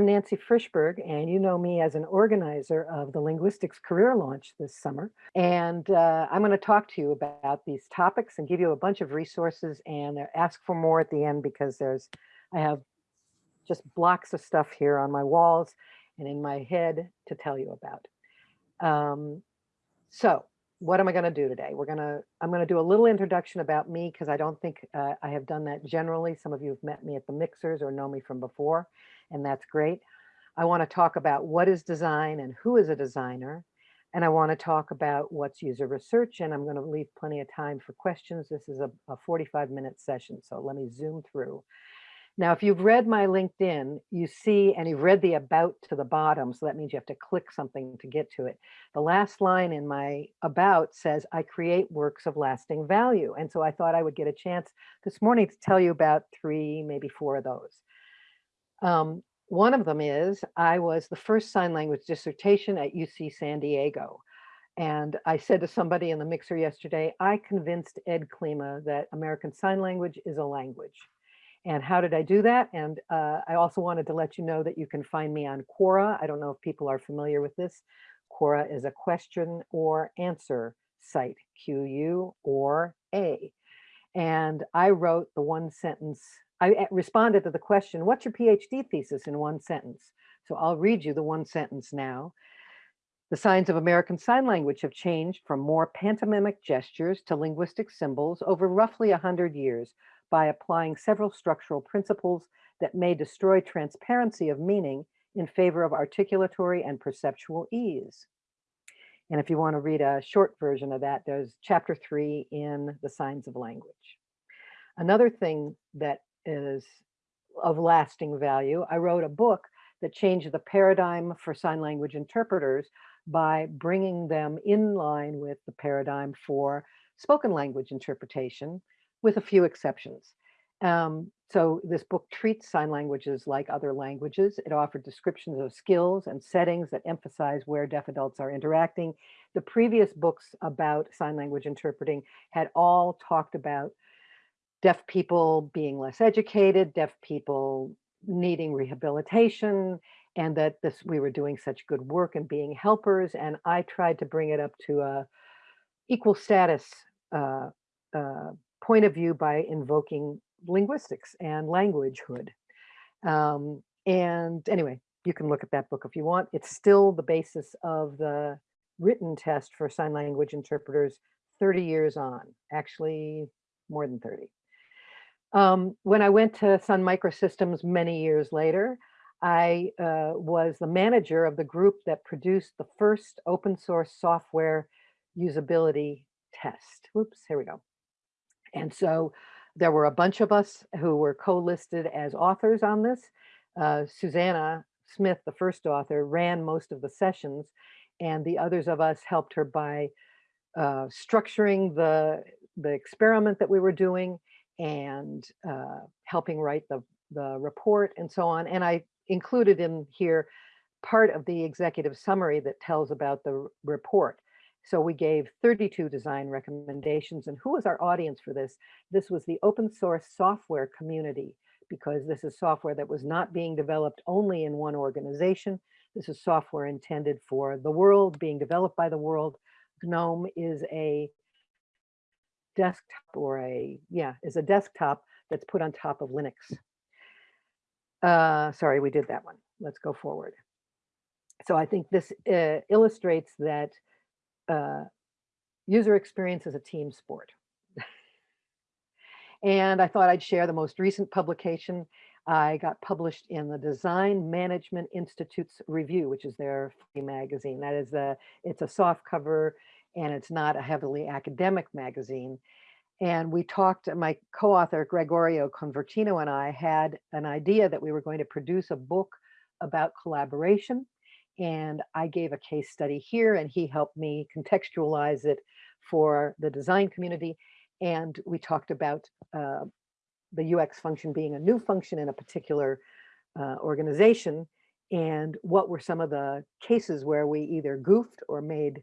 I'm Nancy Frishberg, and you know me as an organizer of the Linguistics Career Launch this summer. And uh, I'm going to talk to you about these topics and give you a bunch of resources and ask for more at the end because there's, I have just blocks of stuff here on my walls and in my head to tell you about. Um, so what am I going to do today? We're going to, I'm going to do a little introduction about me because I don't think uh, I have done that generally. Some of you have met me at the mixers or know me from before, and that's great. I want to talk about what is design and who is a designer. And I want to talk about what's user research, and I'm going to leave plenty of time for questions. This is a, a 45 minute session, so let me zoom through. Now, if you've read my LinkedIn, you see, and you've read the about to the bottom, so that means you have to click something to get to it. The last line in my about says, I create works of lasting value. And so I thought I would get a chance this morning to tell you about three, maybe four of those. Um, one of them is I was the first sign language dissertation at UC San Diego. And I said to somebody in the mixer yesterday, I convinced Ed Klima that American Sign Language is a language. And how did I do that? And uh, I also wanted to let you know that you can find me on Quora. I don't know if people are familiar with this. Quora is a question or answer site, Q-U or A. And I wrote the one sentence, I eh, responded to the question, what's your PhD thesis in one sentence? So I'll read you the one sentence now. The signs of American Sign Language have changed from more pantomimic gestures to linguistic symbols over roughly 100 years, by applying several structural principles that may destroy transparency of meaning in favor of articulatory and perceptual ease. And if you want to read a short version of that, there's chapter three in the signs of language. Another thing that is of lasting value, I wrote a book that changed the paradigm for sign language interpreters by bringing them in line with the paradigm for spoken language interpretation with a few exceptions. Um, so this book treats sign languages like other languages. It offered descriptions of skills and settings that emphasize where deaf adults are interacting. The previous books about sign language interpreting had all talked about deaf people being less educated, deaf people needing rehabilitation, and that this we were doing such good work and being helpers. And I tried to bring it up to a equal status uh, uh, point of view by invoking linguistics and languagehood. Um, and anyway, you can look at that book if you want. It's still the basis of the written test for sign language interpreters 30 years on, actually more than 30. Um, when I went to Sun Microsystems many years later, I uh, was the manager of the group that produced the first open source software usability test. Oops, here we go. And so there were a bunch of us who were co-listed as authors on this. Uh, Susanna Smith, the first author, ran most of the sessions, and the others of us helped her by uh, structuring the, the experiment that we were doing and uh, helping write the, the report and so on. And I included in here part of the executive summary that tells about the report. So we gave 32 design recommendations. And who was our audience for this? This was the open source software community, because this is software that was not being developed only in one organization. This is software intended for the world, being developed by the world. GNOME is a desktop or a, yeah, is a desktop that's put on top of Linux. Uh, sorry, we did that one. Let's go forward. So I think this uh, illustrates that uh, user experience is a team sport. and I thought I'd share the most recent publication. I got published in the Design Management Institute's review, which is their free magazine. That is a, it's a soft cover and it's not a heavily academic magazine. And we talked, my co-author Gregorio Convertino and I had an idea that we were going to produce a book about collaboration and I gave a case study here and he helped me contextualize it for the design community. And we talked about uh, the UX function being a new function in a particular uh, organization and what were some of the cases where we either goofed or made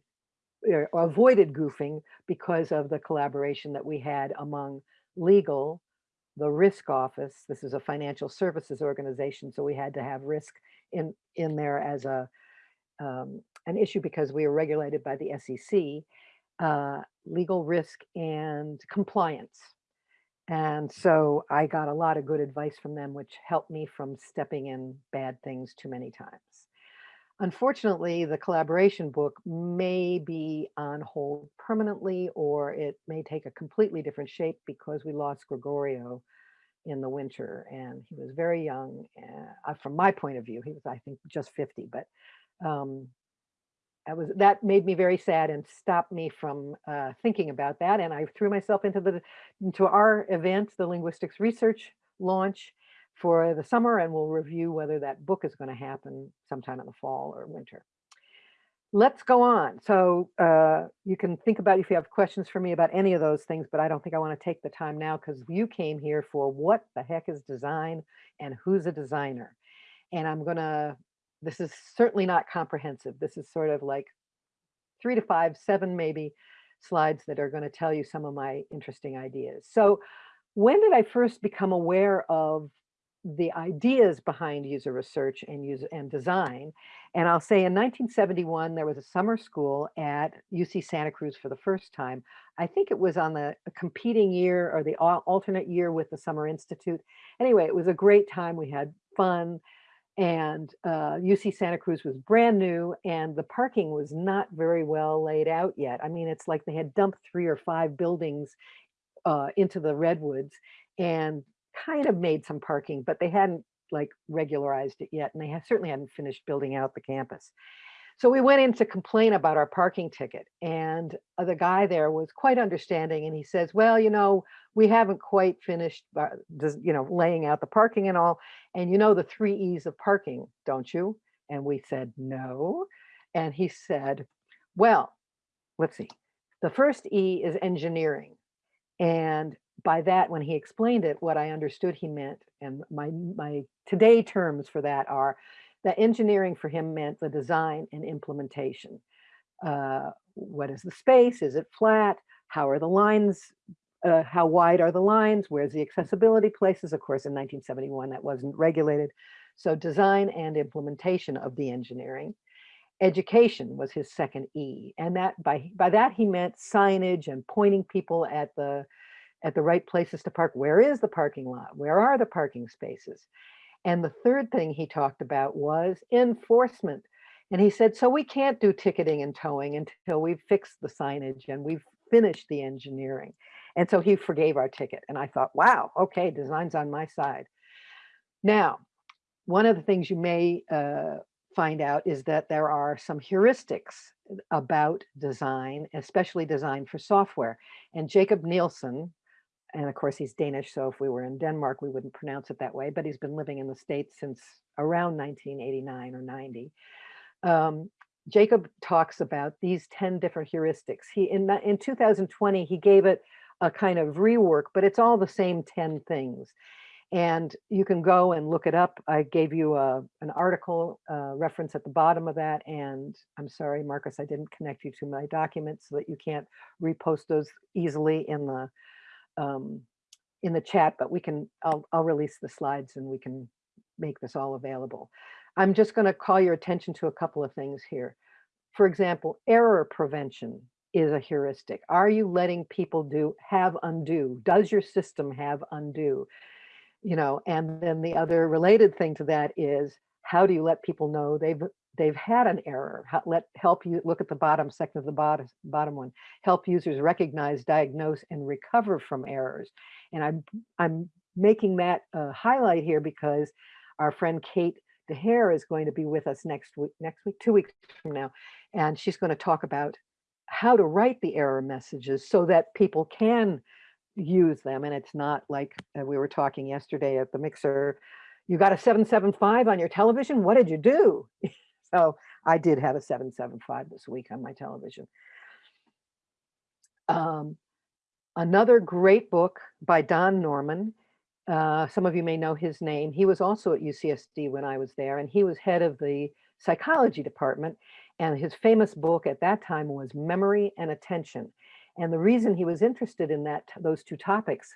avoided goofing because of the collaboration that we had among legal, the risk office. This is a financial services organization, so we had to have risk in, in there as a, um, an issue because we are regulated by the SEC, uh, legal risk and compliance. And so I got a lot of good advice from them, which helped me from stepping in bad things too many times. Unfortunately, the collaboration book may be on hold permanently, or it may take a completely different shape because we lost Gregorio in the winter and he was very young. Uh, from my point of view, he was, I think, just 50, but um, that was that made me very sad and stopped me from uh, thinking about that. And I threw myself into the into our event, the linguistics research launch for the summer, and we'll review whether that book is going to happen sometime in the fall or winter. Let's go on. So uh, you can think about if you have questions for me about any of those things, but I don't think I want to take the time now because you came here for what the heck is design and who's a designer. And I'm going to this is certainly not comprehensive. This is sort of like three to five, seven maybe slides that are going to tell you some of my interesting ideas. So when did I first become aware of the ideas behind user research and user and design? And I'll say in 1971, there was a summer school at UC Santa Cruz for the first time. I think it was on the competing year or the alternate year with the Summer Institute. Anyway, it was a great time. We had fun and uh, UC Santa Cruz was brand new and the parking was not very well laid out yet. I mean, it's like they had dumped three or five buildings uh, into the redwoods and kind of made some parking, but they hadn't like regularized it yet. And they have, certainly hadn't finished building out the campus. So we went in to complain about our parking ticket and uh, the guy there was quite understanding and he says, well, you know, we haven't quite finished, uh, you know, laying out the parking and all. And you know the three E's of parking, don't you? And we said, no. And he said, well, let's see. The first E is engineering. And by that, when he explained it, what I understood he meant, and my, my today terms for that are that engineering for him meant the design and implementation. Uh, what is the space? Is it flat? How are the lines? Uh, how wide are the lines? Where's the accessibility places? Of course, in 1971, that wasn't regulated. So design and implementation of the engineering. Education was his second E. And that by, by that he meant signage and pointing people at the at the right places to park. Where is the parking lot? Where are the parking spaces? And the third thing he talked about was enforcement. And he said, so we can't do ticketing and towing until we've fixed the signage and we've finished the engineering. And so he forgave our ticket. And I thought, wow, okay, design's on my side. Now, one of the things you may uh, find out is that there are some heuristics about design, especially design for software. And Jakob Nielsen, and of course he's Danish, so if we were in Denmark, we wouldn't pronounce it that way, but he's been living in the States since around 1989 or 90. Um, Jakob talks about these 10 different heuristics. He in, in 2020, he gave it a kind of rework, but it's all the same 10 things. And you can go and look it up. I gave you a, an article uh, reference at the bottom of that. And I'm sorry, Marcus, I didn't connect you to my documents so that you can't repost those easily in the um, in the chat, but we can, I'll, I'll release the slides and we can make this all available. I'm just going to call your attention to a couple of things here. For example, error prevention is a heuristic. Are you letting people do have undo? Does your system have undo? You know, and then the other related thing to that is how do you let people know they've they've had an error. let help you look at the bottom second of the bottom bottom one. Help users recognize, diagnose, and recover from errors. And I'm I'm making that a highlight here because our friend Kate DeHare is going to be with us next week, next week, two weeks from now, and she's going to talk about how to write the error messages so that people can use them. And it's not like uh, we were talking yesterday at the mixer. You got a 775 on your television. What did you do? So I did have a 775 this week on my television. Um, another great book by Don Norman. Uh, some of you may know his name. He was also at UCSD when I was there, and he was head of the psychology department. And his famous book at that time was Memory and Attention. And the reason he was interested in that those two topics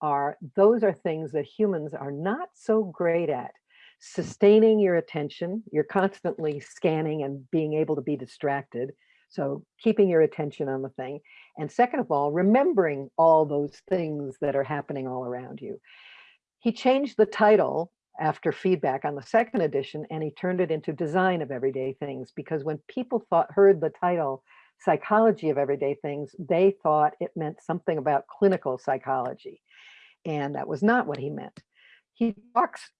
are, those are things that humans are not so great at. Sustaining your attention, you're constantly scanning and being able to be distracted. So keeping your attention on the thing. And second of all, remembering all those things that are happening all around you. He changed the title after feedback on the second edition and he turned it into design of everyday things because when people thought heard the title psychology of everyday things they thought it meant something about clinical psychology and that was not what he meant he talks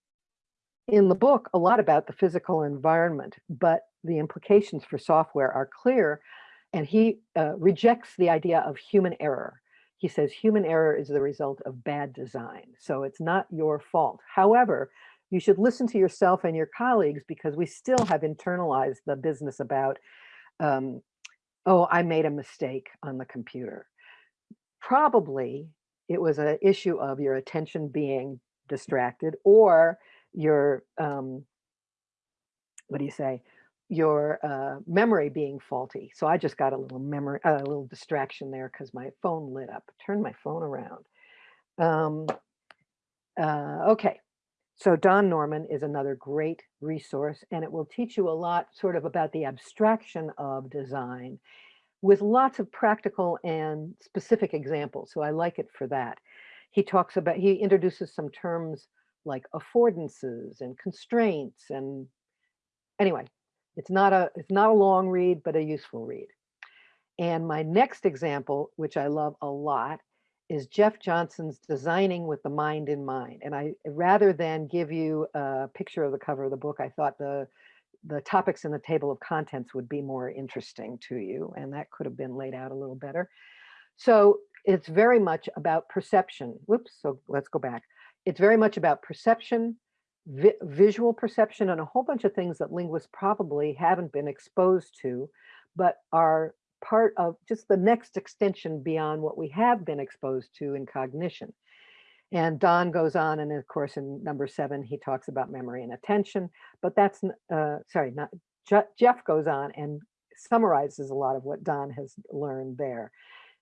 in the book a lot about the physical environment but the implications for software are clear and he uh, rejects the idea of human error he says human error is the result of bad design. So it's not your fault. However, you should listen to yourself and your colleagues because we still have internalized the business about, um, oh, I made a mistake on the computer. Probably it was an issue of your attention being distracted or your, um, what do you say, your uh, memory being faulty. So I just got a little memory, a little distraction there because my phone lit up. Turn my phone around. Um, uh, okay, so Don Norman is another great resource and it will teach you a lot sort of about the abstraction of design with lots of practical and specific examples. So I like it for that. He talks about, he introduces some terms like affordances and constraints and anyway, it's not a it's not a long read, but a useful read. And my next example, which I love a lot, is Jeff Johnson's Designing with the Mind in Mind. And I rather than give you a picture of the cover of the book, I thought the the topics in the table of contents would be more interesting to you, and that could have been laid out a little better. So it's very much about perception. Whoops, so let's go back. It's very much about perception, vi visual perception and a whole bunch of things that linguists probably haven't been exposed to, but are part of just the next extension beyond what we have been exposed to in cognition. And Don goes on, and of course, in number seven, he talks about memory and attention, but that's, uh, sorry, not Je Jeff goes on and summarizes a lot of what Don has learned there.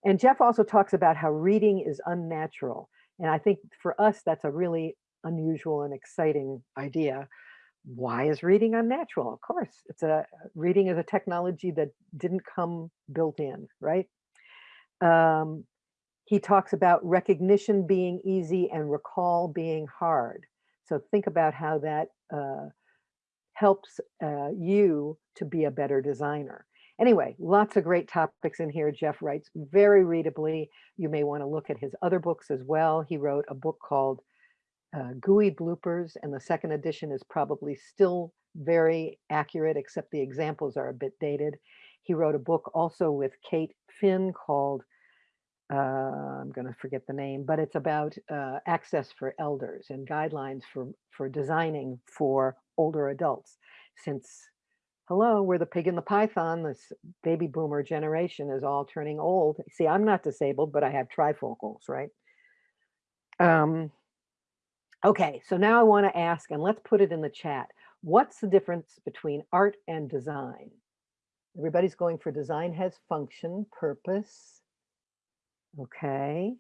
And Jeff also talks about how reading is unnatural. And I think for us, that's a really unusual and exciting idea. Why is reading unnatural? Of course, it's a reading is a technology that didn't come built in, right? Um, he talks about recognition being easy and recall being hard. So think about how that uh, helps uh, you to be a better designer. Anyway, lots of great topics in here. Jeff writes very readably. You may want to look at his other books as well. He wrote a book called uh, GUI bloopers, and the second edition is probably still very accurate, except the examples are a bit dated. He wrote a book also with Kate Finn called, uh, I'm going to forget the name, but it's about uh, access for elders and guidelines for, for designing for older adults. Since, hello, we're the pig and the python, this baby boomer generation is all turning old. See, I'm not disabled, but I have trifocals, right? Um, Okay, so now I want to ask, and let's put it in the chat. What's the difference between art and design? Everybody's going for design has function, purpose. Okay,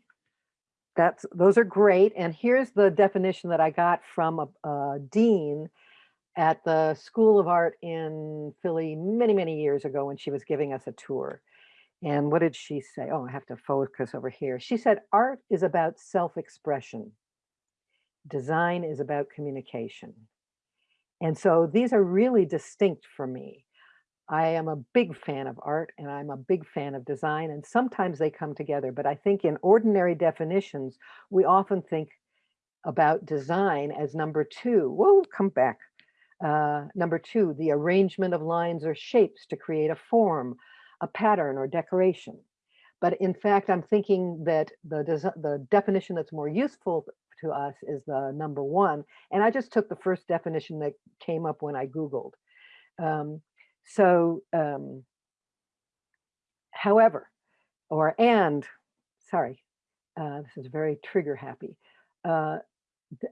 that's those are great. And here's the definition that I got from a, a dean at the School of Art in Philly many, many years ago when she was giving us a tour. And what did she say? Oh, I have to focus over here. She said, art is about self-expression design is about communication. And so these are really distinct for me. I am a big fan of art and I'm a big fan of design and sometimes they come together, but I think in ordinary definitions, we often think about design as number two. Whoa, come back. Uh, number two, the arrangement of lines or shapes to create a form, a pattern or decoration. But in fact, I'm thinking that the, the definition that's more useful to us is the number one. And I just took the first definition that came up when I Googled. Um, so, um, however, or and, sorry, uh, this is very trigger happy. Uh,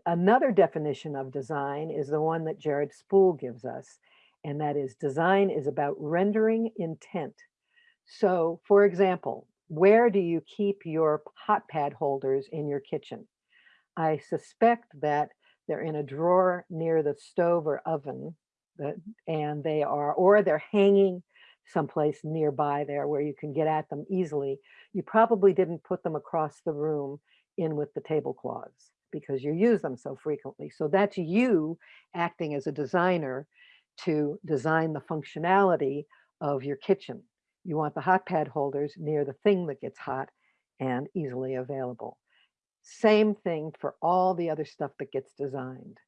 another definition of design is the one that Jared Spool gives us, and that is design is about rendering intent. So, for example, where do you keep your hot pad holders in your kitchen? I suspect that they're in a drawer near the stove or oven and they are, or they're hanging someplace nearby there where you can get at them easily. You probably didn't put them across the room in with the tablecloths because you use them so frequently. So that's you acting as a designer to design the functionality of your kitchen. You want the hot pad holders near the thing that gets hot and easily available. Same thing for all the other stuff that gets designed.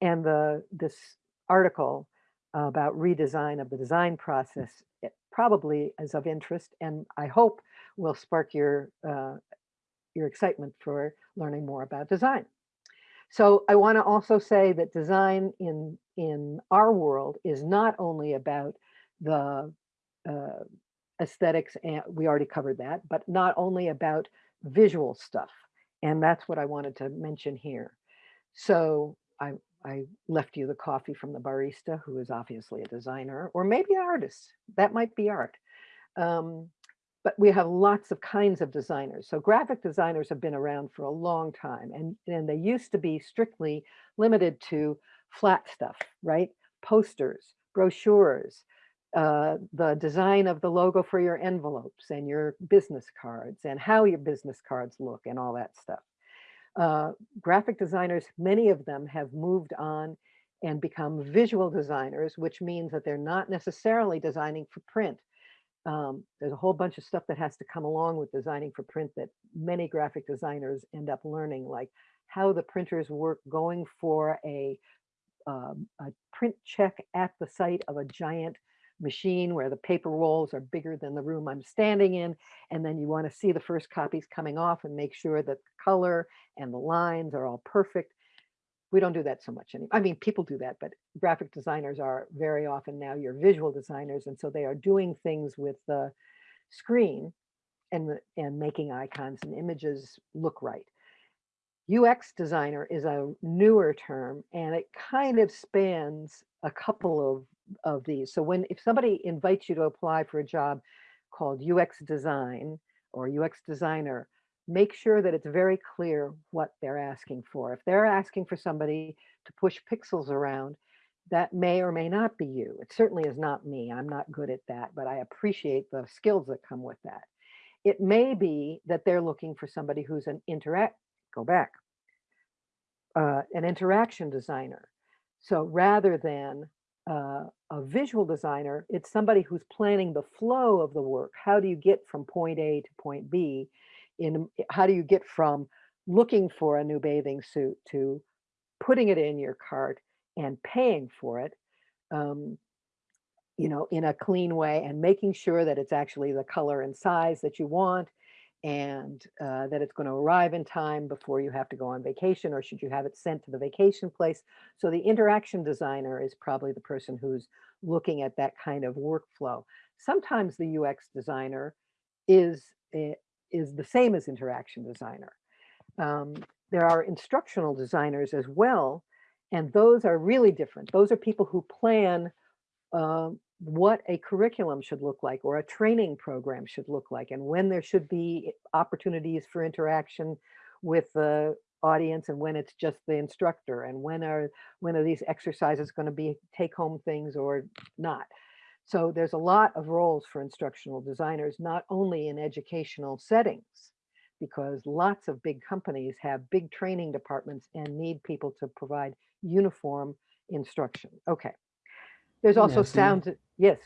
And the this article about redesign of the design process it probably is of interest and I hope will spark your uh, your excitement for learning more about design. So I want to also say that design in in our world is not only about the uh, aesthetics, and we already covered that, but not only about visual stuff. And that's what I wanted to mention here. So I, I left you the coffee from the barista, who is obviously a designer, or maybe an artist. That might be art. Um, but we have lots of kinds of designers. So graphic designers have been around for a long time and, and they used to be strictly limited to flat stuff, right? Posters, brochures, uh, the design of the logo for your envelopes and your business cards and how your business cards look and all that stuff. Uh, graphic designers, many of them have moved on and become visual designers, which means that they're not necessarily designing for print, um, there's a whole bunch of stuff that has to come along with designing for print that many graphic designers end up learning, like how the printers work going for a, um, a print check at the site of a giant machine where the paper rolls are bigger than the room I'm standing in. And then you want to see the first copies coming off and make sure that the color and the lines are all perfect we don't do that so much anymore. I mean, people do that, but graphic designers are very often now your visual designers. And so they are doing things with the screen and, and making icons and images look right. UX designer is a newer term and it kind of spans a couple of, of these. So when if somebody invites you to apply for a job called UX design or UX designer, make sure that it's very clear what they're asking for. If they're asking for somebody to push pixels around, that may or may not be you. It certainly is not me. I'm not good at that, but I appreciate the skills that come with that. It may be that they're looking for somebody who's an interact, go back, uh, an interaction designer. So rather than uh, a visual designer, it's somebody who's planning the flow of the work. How do you get from point A to point B in how do you get from looking for a new bathing suit to putting it in your cart and paying for it um, you know in a clean way and making sure that it's actually the color and size that you want and uh, that it's going to arrive in time before you have to go on vacation or should you have it sent to the vacation place. So the interaction designer is probably the person who's looking at that kind of workflow. Sometimes the ux designer is eh, is the same as interaction designer. Um, there are instructional designers as well, and those are really different. Those are people who plan uh, what a curriculum should look like or a training program should look like and when there should be opportunities for interaction with the audience and when it's just the instructor and when are when are these exercises going to be take home things or not. So there's a lot of roles for instructional designers, not only in educational settings, because lots of big companies have big training departments and need people to provide uniform instruction. Okay. There's also Nancy, sound, yes.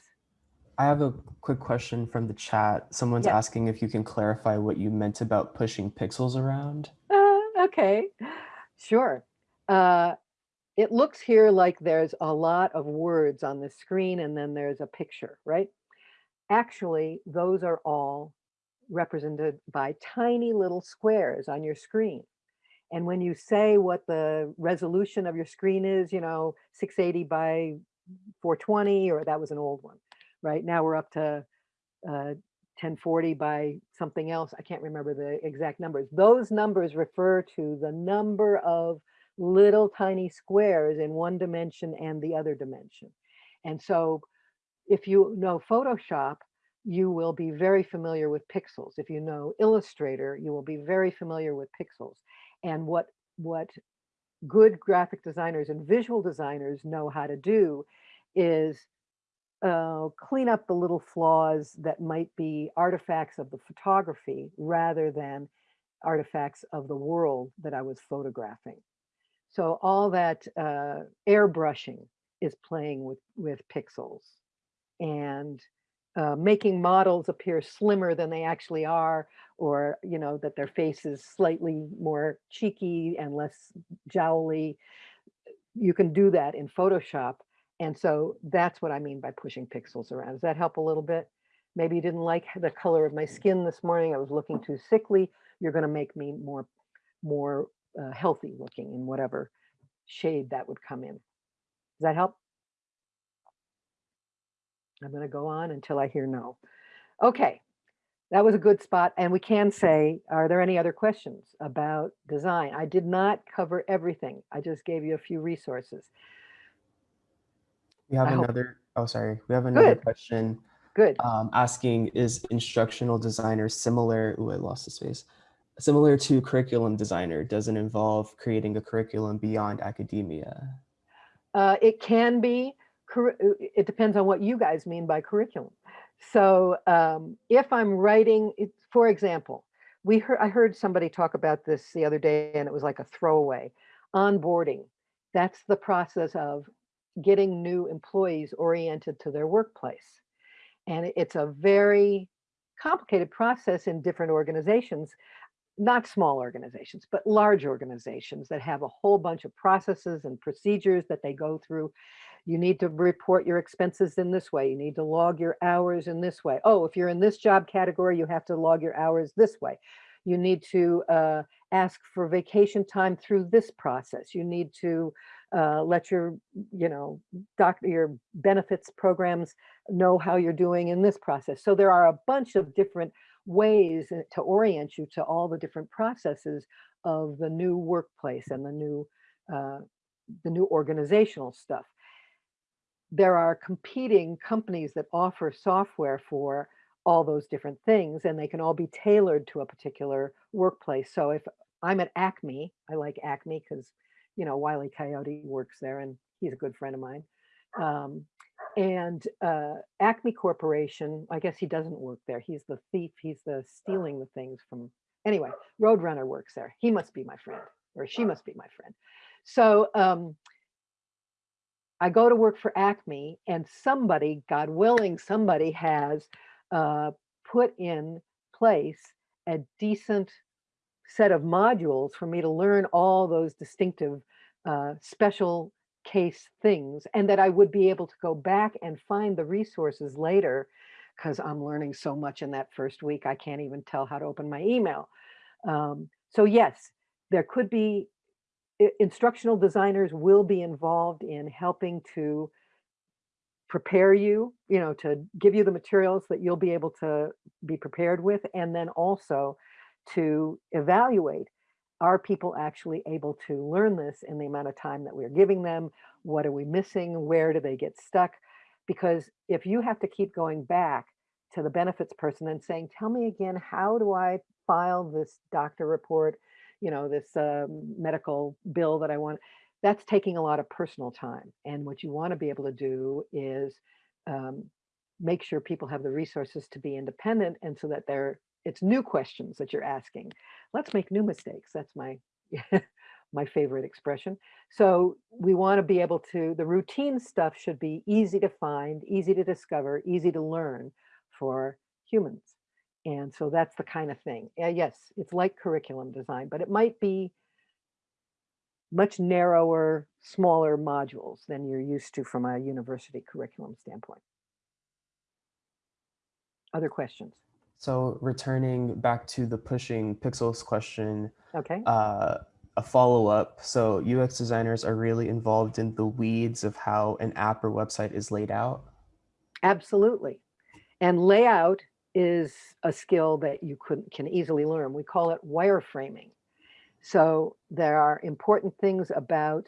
I have a quick question from the chat. Someone's Yes. asking if you can clarify what you meant about pushing pixels around. Uh, okay, sure. Uh, it looks here like there's a lot of words on the screen and then there's a picture, right? Actually, those are all represented by tiny little squares on your screen. And when you say what the resolution of your screen is, you know, 680 by 420, or that was an old one, right? Now we're up to uh, 1040 by something else. I can't remember the exact numbers. Those numbers refer to the number of little tiny squares in one dimension and the other dimension. And so if you know Photoshop, you will be very familiar with pixels. If you know Illustrator, you will be very familiar with pixels. And what, what good graphic designers and visual designers know how to do is uh, clean up the little flaws that might be artifacts of the photography rather than artifacts of the world that I was photographing. So all that uh, airbrushing is playing with, with pixels and uh, making models appear slimmer than they actually are, or, you know, that their face is slightly more cheeky and less jowly. You can do that in Photoshop. And so that's what I mean by pushing pixels around. Does that help a little bit? Maybe you didn't like the color of my skin this morning. I was looking too sickly. You're going to make me more, more uh, healthy looking in whatever shade that would come in. Does that help? I'm going to go on until I hear no. Okay, that was a good spot. And we can say, are there any other questions about design? I did not cover everything. I just gave you a few resources. We have I hope- another, oh, sorry. We have another Good. question Good. um, asking, is instructional designer similar, ooh, I lost the space, similar to curriculum designer? Does it involve creating a curriculum beyond academia? Uh, it can be, uh, it depends on what you guys mean by curriculum. So um, if I'm writing, it, for example, we heard, I heard somebody talk about this the other day and it was like a throwaway. Onboarding, that's the process of getting new employees oriented to their workplace. And it's a very complicated process in different organizations, not small organizations, but large organizations that have a whole bunch of processes and procedures that they go through. You need to report your expenses in this way. You need to log your hours in this way. Oh, if you're in this job category, you have to log your hours this way. You need to uh, ask for vacation time through this process. You need to uh, let your, you know, doctor, your benefits programs know how you're doing in this process. So there are a bunch of different ways uh, to orient you to all the different processes of the new workplace and the new, uh, the new organizational stuff. There are competing companies that offer software for all those different things and they can all be tailored to a particular workplace. So if I'm at Acme, I like Acme because, you know, Wiley Coyote works there and he's a good friend of mine. Um, and uh, Acme Corporation, I guess he doesn't work there. He's the thief. He's the stealing the things from. Anyway, Roadrunner works there. He must be my friend, or she must be my friend. So um, I go to work for Acme, and somebody, God willing, somebody has uh, put in place a decent set of modules for me to learn all those distinctive uh, special case things and that I would be able to go back and find the resources later because I'm learning so much in that first week. I can't even tell how to open my email. Um, so yes, there could be instructional designers will be involved in helping to prepare you, you know, to give you the materials that you'll be able to be prepared with, and then also to evaluate, are people actually able to learn this in the amount of time that we're giving them? What are we missing? Where do they get stuck? Because if you have to keep going back to the benefits person and saying, tell me again, how do I file this doctor report? You know, this um, medical bill that I want, that's taking a lot of personal time. And what you want to be able to do is um, make sure people have the resources to be independent and so that they're it's new questions that you're asking. Let's make new mistakes. That's my my favorite expression. So we want to be able to, the routine stuff should be easy to find, easy to discover, easy to learn for humans. And so that's the kind of thing. Yeah, yes, it's like curriculum design, but it might be much narrower, smaller modules than you're used to from a university curriculum standpoint. Other questions? So returning back to the pushing pixels question, Okay. uh, a follow-up. So UX designers are really involved in the weeds of how an app or website is laid out. Absolutely. And layout is a skill that you could, can easily learn. We call it wireframing. So there are important things about,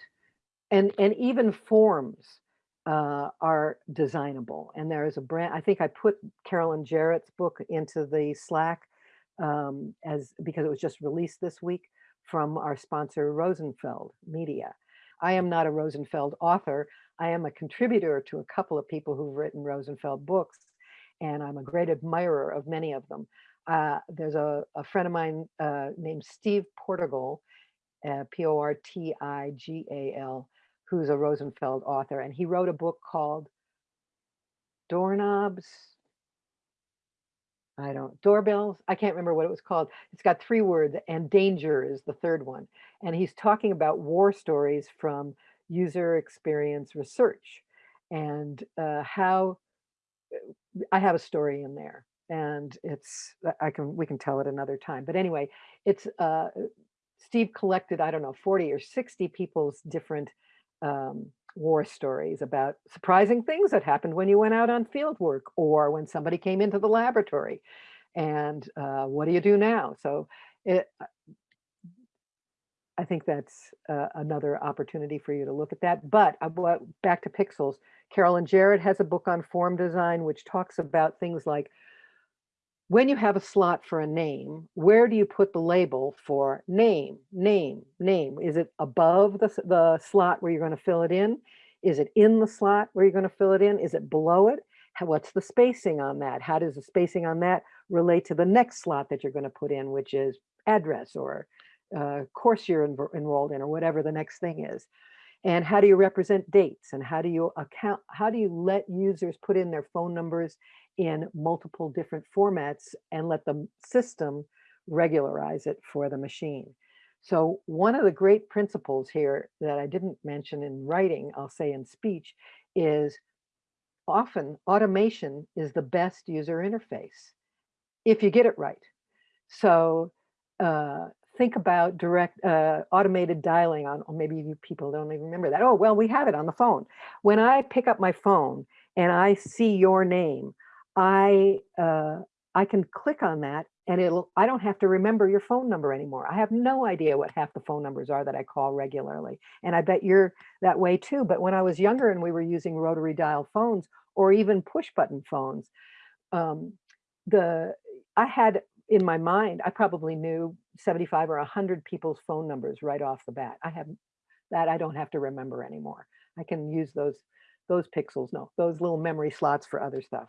and, and even forms. Uh, are designable. And there is a brand, I think I put Carolyn Jarrett's book into the Slack um, as because it was just released this week from our sponsor Rosenfeld Media. I am not a Rosenfeld author. I am a contributor to a couple of people who've written Rosenfeld books, and I'm a great admirer of many of them. Uh, there's a, a, friend of mine uh, named Steve Portigal, uh, P-O-R-T-I-G-A-L, who's a Rosenfeld author, and he wrote a book called Doorknobs. I don't, doorbells, I can't remember what it was called. It's got three words and danger is the third one. And he's talking about war stories from user experience research and uh, how I have a story in there and it's I can we can tell it another time. But anyway, it's uh, Steve collected I don't know 40 or 60 people's different um, war stories about surprising things that happened when you went out on field work or when somebody came into the laboratory. And uh, what do you do now? So it, I think that's uh, another opportunity for you to look at that. But I, back to pixels, Carolyn Jarrett has a book on form design, which talks about things like when you have a slot for a name, where do you put the label for name, name, name? Is it above the, the slot where you're going to fill it in? Is it in the slot where you're going to fill it in? Is it below it? What's the spacing on that? How does the spacing on that relate to the next slot that you're going to put in, which is address or uh, course you're en enrolled in or whatever the next thing is? And how do you represent dates? And how do you account, how do you let users put in their phone numbers in multiple different formats and let the system regularize it for the machine? So one of the great principles here that I didn't mention in writing, I'll say in speech, is often automation is the best user interface if you get it right. So uh, think about direct uh, automated dialing on, or maybe you people don't even remember that. Oh, well, we have it on the phone. When I pick up my phone and I see your name, I uh, I can click on that and it'll I don't have to remember your phone number anymore. I have no idea what half the phone numbers are that I call regularly. And I bet you're that way too. But when I was younger and we were using rotary dial phones or even push button phones, um, the I had in my mind, I probably knew 75 or 100 people's phone numbers right off the bat. I have that I don't have to remember anymore. I can use those those pixels, no, those little memory slots for other stuff.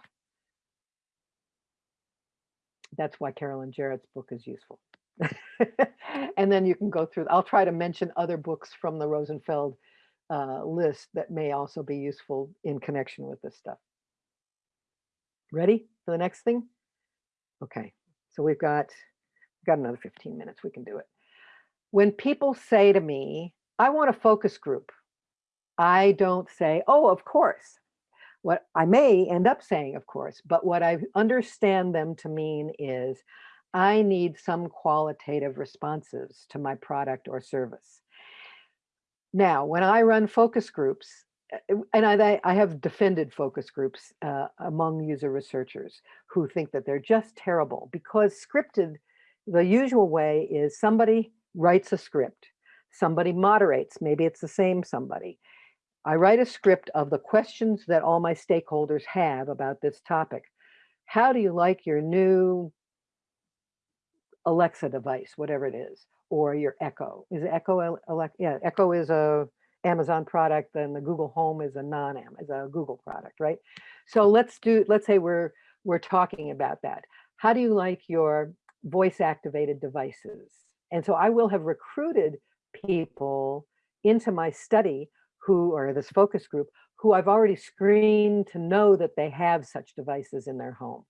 That's why Carolyn Jarrett's book is useful. and then you can go through, I'll try to mention other books from the Rosenfeld uh, list that may also be useful in connection with this stuff. Ready for the next thing? Okay. So we've got, got another 15 minutes, we can do it. When people say to me, I want a focus group, I don't say, oh, of course. What I may end up saying, of course, but what I understand them to mean is I need some qualitative responses to my product or service. Now, when I run focus groups, uh, and I, I have defended focus groups uh, among user researchers who think that they're just terrible because scripted, the usual way is somebody writes a script, somebody moderates, maybe it's the same somebody. I write a script of the questions that all my stakeholders have about this topic. How do you like your new Alexa device, whatever it is, or your Echo? Is Echo? Alexa? Yeah, Echo is a Amazon product, and the Google Home is a non-Am, is a Google product, right? So let's do, let's say we're we're talking about that. How do you like your voice activated devices? And so I will have recruited people into my study who or this focus group who I've already screened to know that they have such devices in their home.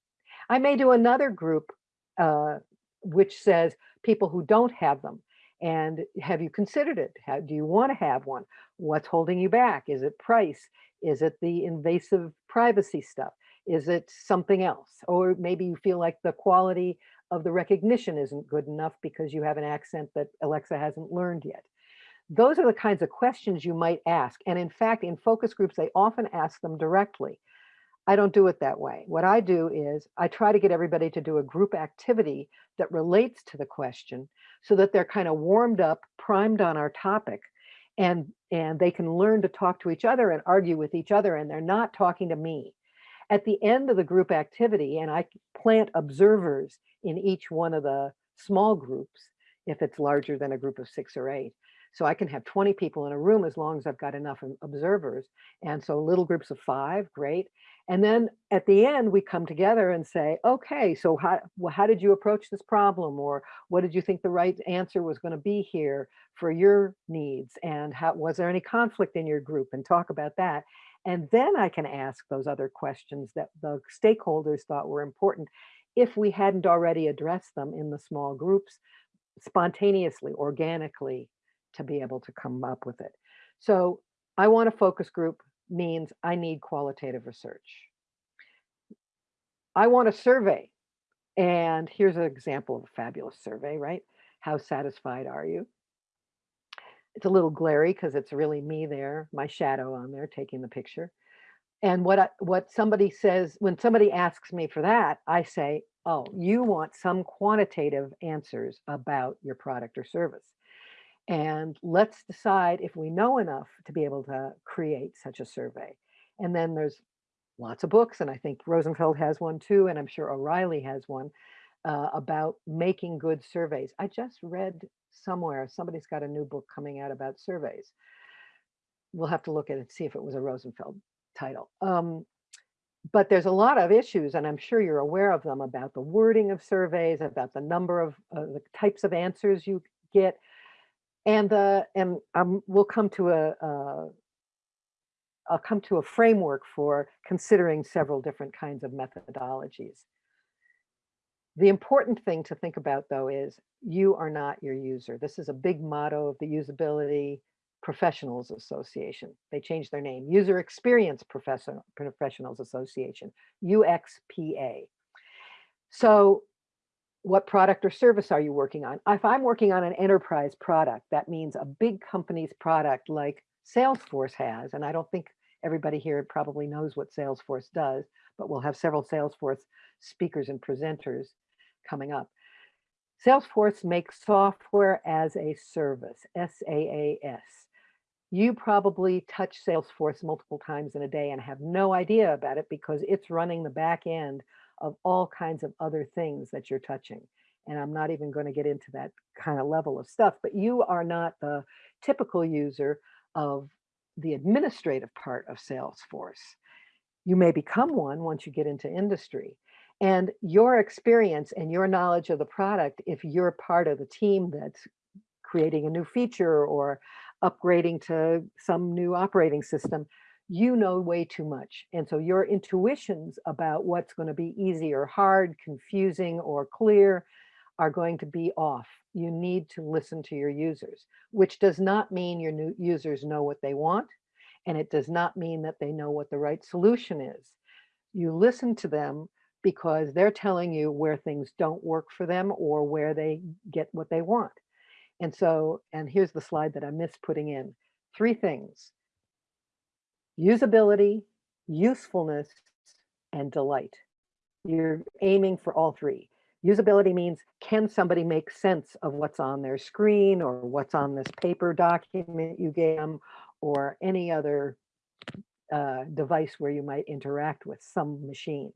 I may do another group uh, which says people who don't have them and have you considered it? How, do you want to have one? What's holding you back? Is it price? Is it the invasive privacy stuff? Is it something else? Or maybe you feel like the quality of the recognition isn't good enough because you have an accent that Alexa hasn't learned yet. Those are the kinds of questions you might ask. And in fact, in focus groups, they often ask them directly. I don't do it that way. What I do is I try to get everybody to do a group activity that relates to the question so that they're kind of warmed up, primed on our topic. and and they can learn to talk to each other and argue with each other and they're not talking to me. At the end of the group activity, and I plant observers in each one of the small groups, if it's larger than a group of six or eight. So I can have 20 people in a room as long as I've got enough observers. And so little groups of five, great. And then at the end, we come together and say, okay, so how, well, how did you approach this problem? Or what did you think the right answer was going to be here for your needs? And how, was there any conflict in your group? And talk about that. And then I can ask those other questions that the stakeholders thought were important if we hadn't already addressed them in the small groups spontaneously, organically, to be able to come up with it. So I want a focus group means I need qualitative research. I want a survey. And here's an example of a fabulous survey, right? How satisfied are you? It's a little glary because it's really me there, my shadow on there taking the picture. And what I, what somebody says, when somebody asks me for that, I say, oh, you want some quantitative answers about your product or service. And let's decide if we know enough to be able to create such a survey. And then there's lots of books, and I think Rosenfeld has one too, and I'm sure O'Reilly has one uh, about making good surveys. I just read somewhere, somebody's got a new book coming out about surveys. We'll have to look at it, and see if it was a Rosenfeld title. Um, but there's a lot of issues, and I'm sure you're aware of them, about the wording of surveys, about the number of uh, the types of answers you get, and the and um, we'll come to a uh, I'll come to a framework for considering several different kinds of methodologies. The important thing to think about though is you are not your user. This is a big motto of the Usability Professionals Association. They changed their name, User Experience Professional Professionals Association, UXPA. So what product or service are you working on? If I'm working on an enterprise product, that means a big company's product like Salesforce has, and I don't think everybody here probably knows what Salesforce does, but we'll have several Salesforce speakers and presenters coming up. Salesforce makes software as a service, S-A-A-S. You probably touch Salesforce multiple times in a day and have no idea about it because it's running the back end of all kinds of other things that you're touching. And I'm not even going to get into that kind of level of stuff, but you are not the typical user of the administrative part of Salesforce. You may become one once you get into industry. And your experience and your knowledge of the product, if you're part of the team that's creating a new feature or upgrading to some new operating system, you know way too much. And so your intuitions about what's going to be easy or hard, confusing or clear are going to be off. You need to listen to your users, which does not mean your new users know what they want. And it does not mean that they know what the right solution is. You listen to them because they're telling you where things don't work for them or where they get what they want. And so, and here's the slide that I missed putting in. Three things usability, usefulness, and delight. You're aiming for all three. Usability means, can somebody make sense of what's on their screen or what's on this paper document you gave them or any other uh, device where you might interact with some machine.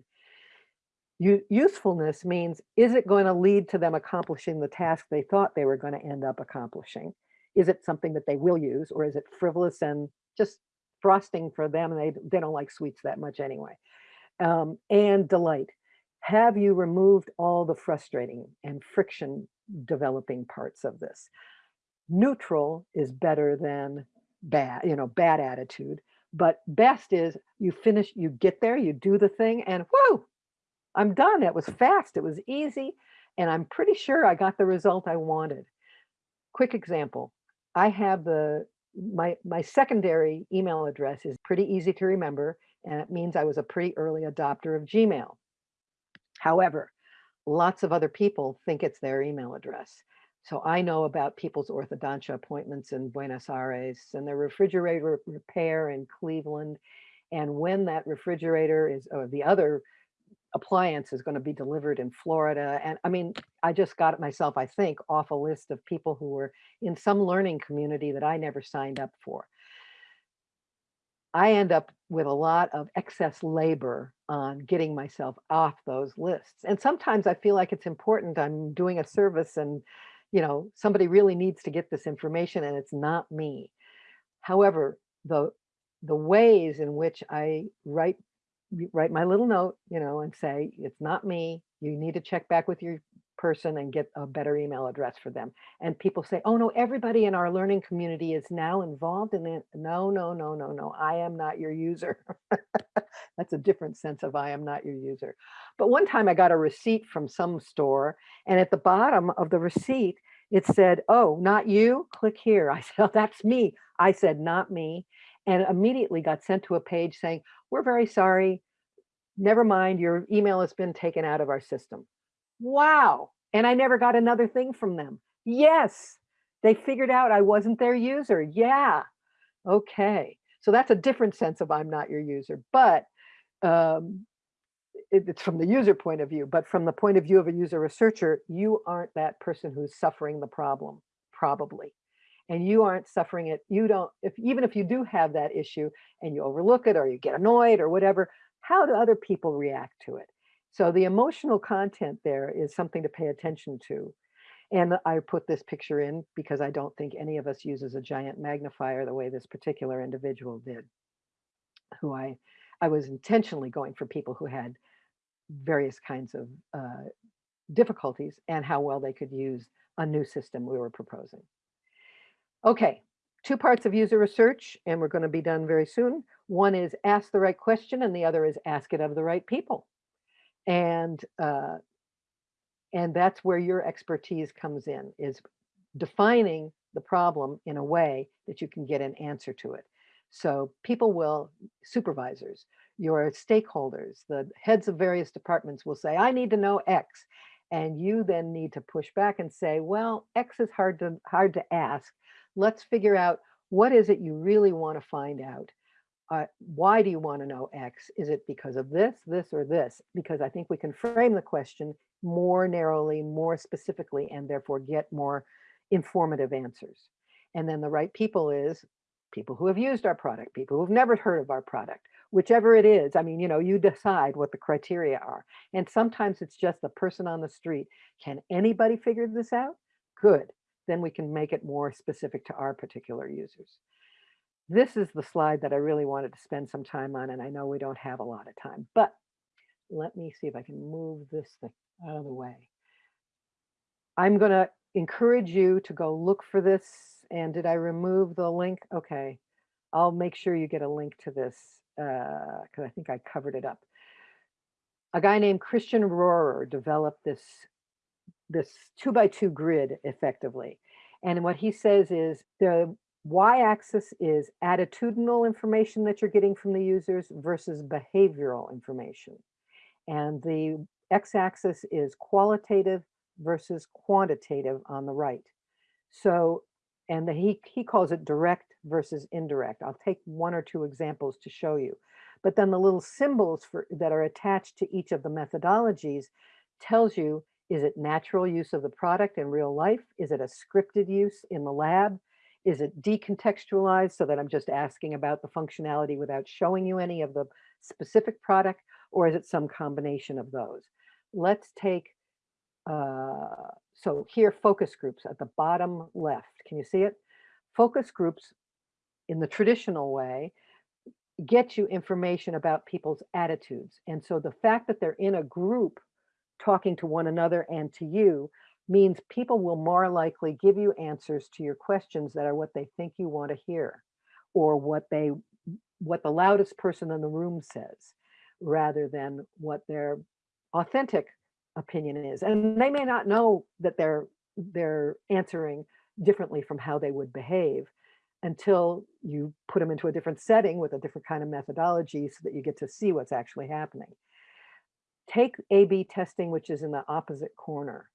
U usefulness means, is it going to lead to them accomplishing the task they thought they were going to end up accomplishing? Is it something that they will use or is it frivolous and just frosting for them and they, they don't like sweets that much anyway. Um, and delight. Have you removed all the frustrating and friction developing parts of this? Neutral is better than bad, you know, bad attitude. But best is you finish, you get there, you do the thing and whoa, I'm done. It was fast, it was easy. And I'm pretty sure I got the result I wanted. Quick example. I have the my my secondary email address is pretty easy to remember and it means I was a pretty early adopter of Gmail. However, lots of other people think it's their email address. So I know about people's orthodontia appointments in Buenos Aires and their refrigerator repair in Cleveland. And when that refrigerator is, or the other appliance is going to be delivered in Florida. And I mean, I just got it myself, I think, off a list of people who were in some learning community that I never signed up for. I end up with a lot of excess labor on getting myself off those lists. And sometimes I feel like it's important. I'm doing a service and, you know, somebody really needs to get this information and it's not me. However, the the ways in which I write write my little note, you know, and say, it's not me. You need to check back with your person and get a better email address for them. And people say, oh no, everybody in our learning community is now involved in it. No, no, no, no, no. I am not your user. That's a different sense of I am not your user. But one time I got a receipt from some store and at the bottom of the receipt, it said, oh, not you, click here. I said, oh, that's me. I said, not me. And immediately got sent to a page saying, we're very sorry. Never mind, your email has been taken out of our system. Wow. And I never got another thing from them. Yes, they figured out I wasn't their user. Yeah. Okay. So that's a different sense of I'm not your user. But um, it- it's from the user point of view, but from the point of view of a user researcher, you aren't that person who's suffering the problem, probably. And you aren't suffering it. You don't, if even if you do have that issue and you overlook it or you get annoyed or whatever, how do other people react to it? So the emotional content there is something to pay attention to. And I put this picture in because I don't think any of us uses a giant magnifier the way this particular individual did, who I, I was intentionally going for people who had various kinds of uh, difficulties and how well they could use a new system we were proposing. Okay, two parts of user research, and we're going to be done very soon. One is ask the right question, and the other is ask it of the right people. And uh, and that's where your expertise comes in, is defining the problem in a way that you can get an answer to it. So people will, supervisors, your stakeholders, the heads of various departments will say, I need to know X. And you then need to push back and say, well, X is hard to hard to ask. Let's figure out what is it you really want to find out. Uh, why do you want to know X? Is it because of this, this, or this? Because I think we can frame the question more narrowly, more specifically, and therefore get more informative answers. And then the right people is people who have used our product, people who've never heard of our product, whichever it is. I mean, you know, you decide what the criteria are. And sometimes it's just the person on the street. Can anybody figure this out? Good. Then we can make it more specific to our particular users. This is the slide that I really wanted to spend some time on, and I know we don't have a lot of time, but let me see if I can move this thing out of the way. I'm going to encourage you to go look for this. And did I remove the link? Okay. I'll make sure you get a link to this uh, because I think I covered it up. A guy named Christian Rohrer developed this, this two by two grid effectively. And what he says is the y-axis is attitudinal information that you're getting from the users versus behavioral information. And the x-axis is qualitative versus quantitative on the right. So, and the, he, he calls it direct versus indirect. I'll take one or two examples to show you. But then the little symbols for, that are attached to each of the methodologies tells you, is it natural use of the product in real life? Is it a scripted use in the lab? Is it decontextualized so that I'm just asking about the functionality without showing you any of the specific product? Or is it some combination of those? Let's take, uh, so here focus groups at the bottom left. Can you see it? Focus groups in the traditional way get you information about people's attitudes. And so the fact that they're in a group talking to one another and to you means people will more likely give you answers to your questions that are what they think you want to hear or what they what the loudest person in the room says rather than what their authentic opinion is and they may not know that they're they're answering differently from how they would behave until you put them into a different setting with a different kind of methodology so that you get to see what's actually happening. Take A-B testing, which is in the opposite corner.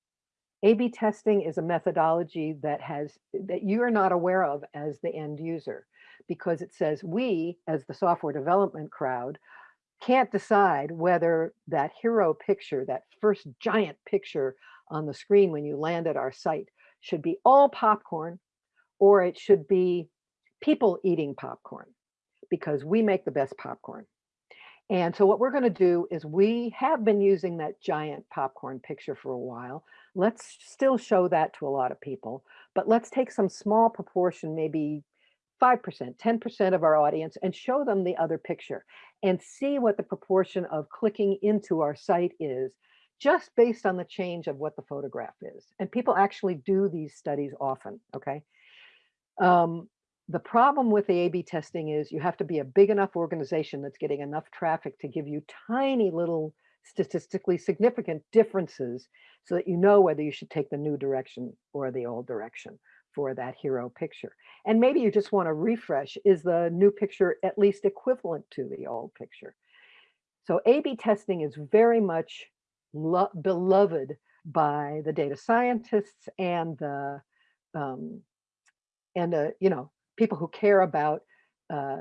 A-B testing is a methodology that has that you are not aware of as the end user because it says we as the software development crowd can't decide whether that hero picture, that first giant picture on the screen when you land at our site should be all popcorn or it should be people eating popcorn because we make the best popcorn. And so what we're going to do is we have been using that giant popcorn picture for a while. Let's still show that to a lot of people, but let's take some small proportion, maybe 5%, 10% of our audience and show them the other picture and see what the proportion of clicking into our site is just based on the change of what the photograph is. And people actually do these studies often, okay? Um, the problem with the A-B testing is you have to be a big enough organization that's getting enough traffic to give you tiny little statistically significant differences so that you know whether you should take the new direction or the old direction for that hero picture. And maybe you just want to refresh, is the new picture at least equivalent to the old picture? So A-B testing is very much beloved by the data scientists and the um, and uh, you know people who care about uh,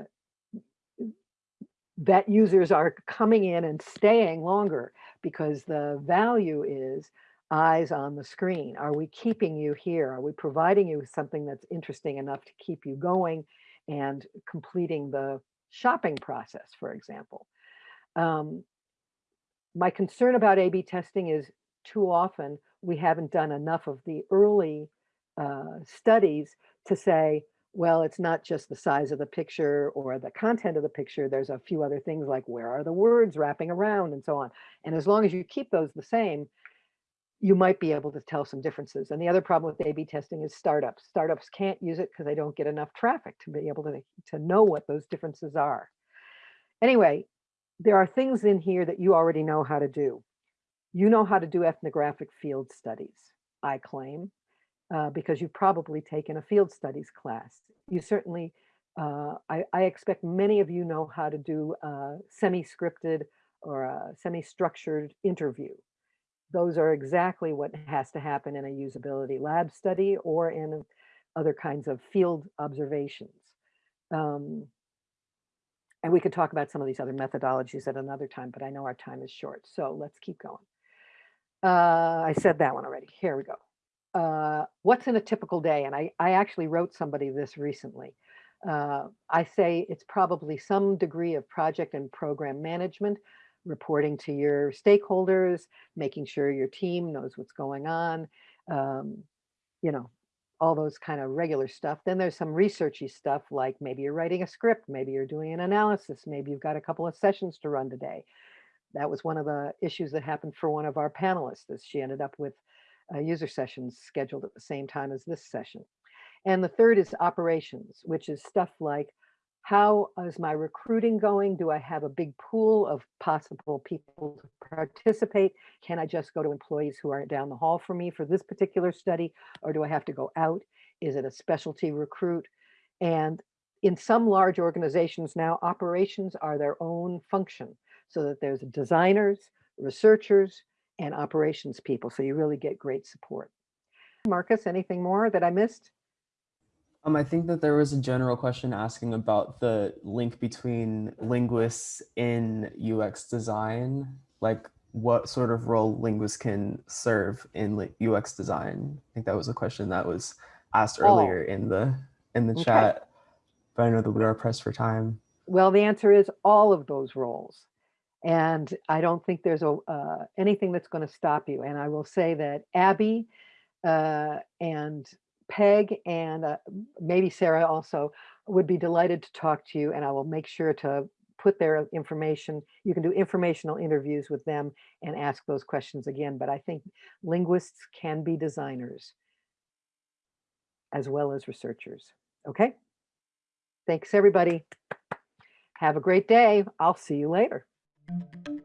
that users are coming in and staying longer because the value is eyes on the screen. Are we keeping you here? Are we providing you with something that's interesting enough to keep you going and completing the shopping process, for example? Um, my concern about A-B testing is too often we haven't done enough of the early uh, studies to say, well, it's not just the size of the picture or the content of the picture. There's a few other things like where are the words wrapping around and so on. And as long as you keep those the same, you might be able to tell some differences. And the other problem with A-B testing is startups. Startups can't use it because they don't get enough traffic to be able to, to know what those differences are. Anyway, there are things in here that you already know how to do. You know how to do ethnographic field studies, I claim uh, because you've probably taken a field studies class. You certainly, uh, I, I, expect many of you know how to do a semi-scripted or a semi-structured interview. Those are exactly what has to happen in a usability lab study or in other kinds of field observations. Um, and we could talk about some of these other methodologies at another time, but I know our time is short, so let's keep going. Uh, I said that one already. Here we go uh, what's in a typical day? And I, I actually wrote somebody this recently. Uh, I say it's probably some degree of project and program management, reporting to your stakeholders, making sure your team knows what's going on, um, you know, all those kind of regular stuff. Then there's some researchy stuff like maybe you're writing a script, maybe you're doing an analysis, maybe you've got a couple of sessions to run today. That was one of the issues that happened for one of our panelists is she ended up with uh, user sessions scheduled at the same time as this session. And the third is operations, which is stuff like how is my recruiting going? Do I have a big pool of possible people to participate? Can I just go to employees who are down the hall from me for this particular study? Or do I have to go out? Is it a specialty recruit? And in some large organizations now, operations are their own function so that there's designers, researchers, and operations people. So you really get great support. Marcus, anything more that I missed? Um, I think that there was a general question asking about the link between linguists in UX design, like what sort of role linguists can serve in UX design. I think that was a question that was asked earlier oh. in the in the okay. chat, but I know that we are pressed for time. Well, the answer is all of those roles. And I don't think there's a, uh, anything that's going to stop you. And I will say that Abby uh, and Peg and uh, maybe Sarah also would be delighted to talk to you. And I will make sure to put their information. You can do informational interviews with them and ask those questions again. But I think linguists can be designers as well as researchers. Okay. Thanks, everybody. Have a great day. I'll see you later. Thank you.